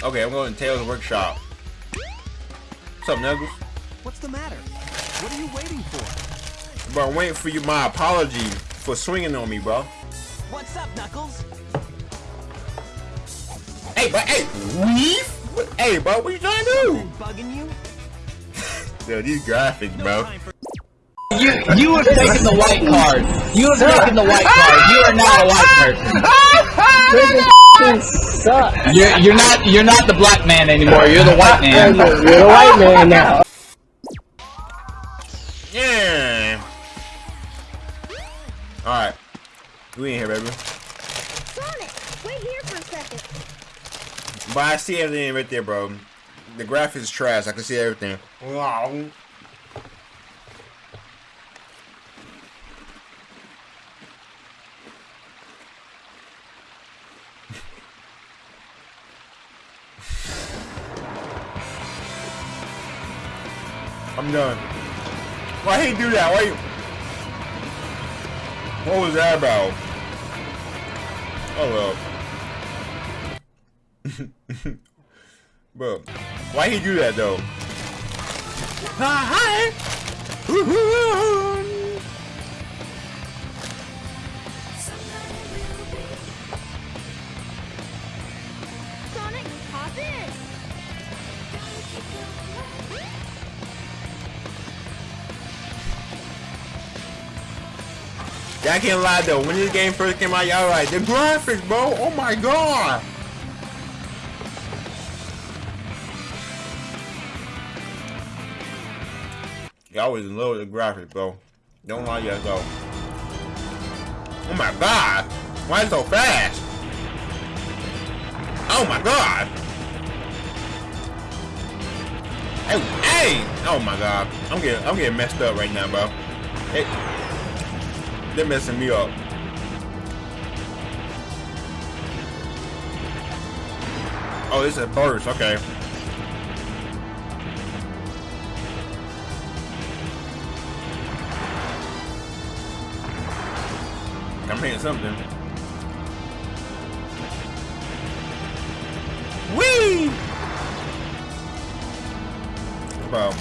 Okay, I'm going to Tails Workshop. What's up, Knuckles? What's the matter? What are you waiting for? Bro, I'm waiting for you my apology for swinging on me, bro. What's up, Knuckles? Hey, but hey, weave? What, hey, bro, what you trying to do? Bugging you? Yo, these graphics, bro. You you have taken the white card. You have taken the white card. You are not a white person. suck. You're you're not you're not the black man anymore. You're the white man. You're the white man now. Yeah. Alright. We in here, baby. Sonic, wait here for a second. But I see everything right there, bro. The graphics is trash. I can see everything. Wow. I'm done. Why he do that? Why you... What was that about? Oh well. Bro, why he do that though? Hi. Sonic, hop in. I can't lie though. When this game first came out, y'all like the graphics, bro. Oh my god. Y'all was in love with the graphics, bro. Don't lie, y'all go. Oh my god. Why so fast? Oh my god. Hey, hey! Oh my god. I'm getting I'm getting messed up right now, bro. Hey, they're messing me up. Oh, this is a burst. Okay. I'm hitting something. Whee! Bro.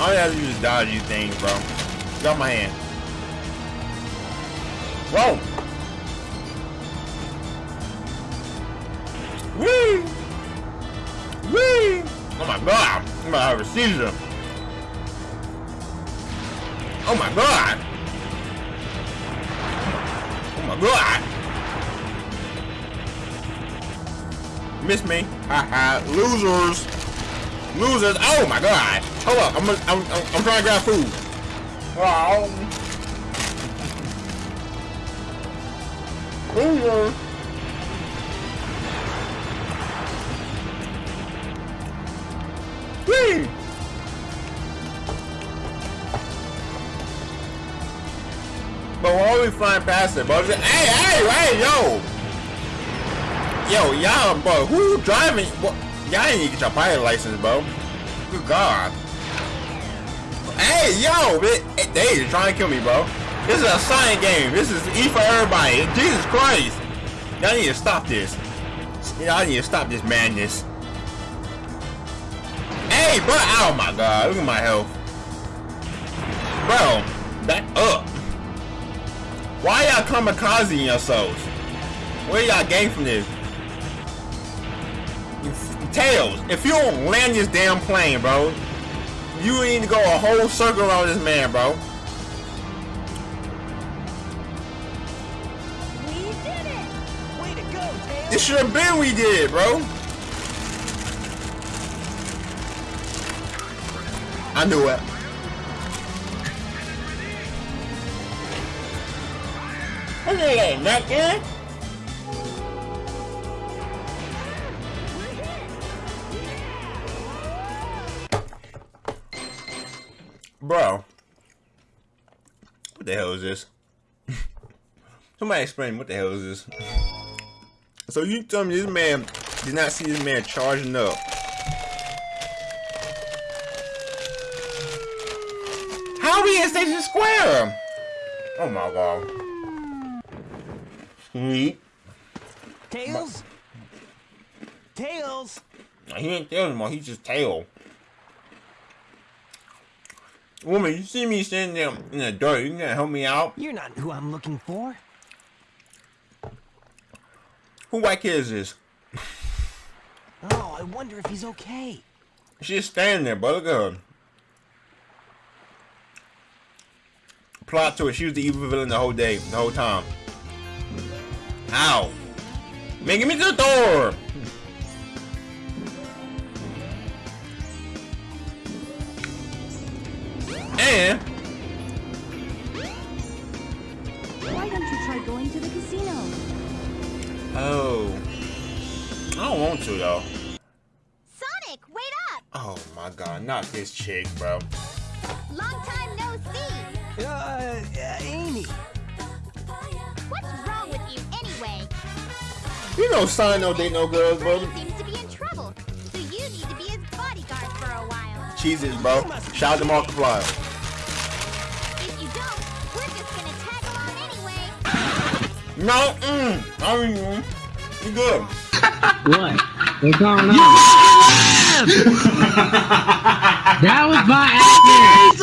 All you have to do is dodge these things, bro. Got my hand. Whoa! Whee! Whee! Oh my god! I'm about to have a seizure. Oh my god! Oh my god! Miss me. Haha. Losers! Losers! Oh my god! Hold up, I'm, I'm, I'm, I'm trying to grab food. Wow. Losers! Whee! But we're always flying past it, bro. Just- Hey, hey, hey, yo! Yo, y'all, bro, who driving? Y'all ain't even get your pilot license, bro. Good God. Hey, yo, they, they is trying to kill me, bro. This is a science game. This is E for everybody. Jesus Christ. Y'all need to stop this. Y'all need to stop this madness. Hey, bro. Oh, my God. Look at my health. Bro, back up. Why y'all kamikaze in yourselves? Where y'all gain from this? Tails, if you don't land this damn plane, bro, you need to go a whole circle around this man, bro. We did it. Way to go, Tails! It should have been we did bro. I knew it. Look at that, not good. Bro. What the hell is this? Somebody explain what the hell is this? So you tell me this man did not see this man charging up. How we in Station Square? Oh my god. Sweet. Tails? Tails! He ain't tail anymore. He's just tail. Woman, you see me standing there in the dirt. You gonna help me out? You're not who I'm looking for. Who white kid is this? Oh, I wonder if he's okay. She's standing there, bro. Look at her. Plot to it. She was the evil villain the whole day, the whole time. Ow. Man, get me to the door. Going to the casino? oh, I don't want to though. Sonic, wait up! Oh my god, not this chick, bro. Long time no see. Uh, uh, Amy. What's wrong with you anyway? You know, sign no date no girls, bro. Seems to be in trouble, so you need to be his bodyguard for a while. Cheeses, bro. Shout out to Markiplier. No, mm, I mean, you good. What? What's going on? that was by accident.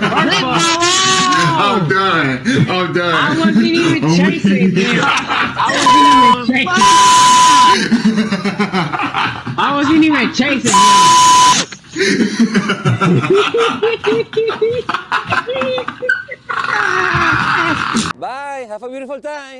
First of all, I'm done. I'm done. I wasn't even chasing weak. him. I wasn't even chasing. I wasn't even chasing him. Have a beautiful time.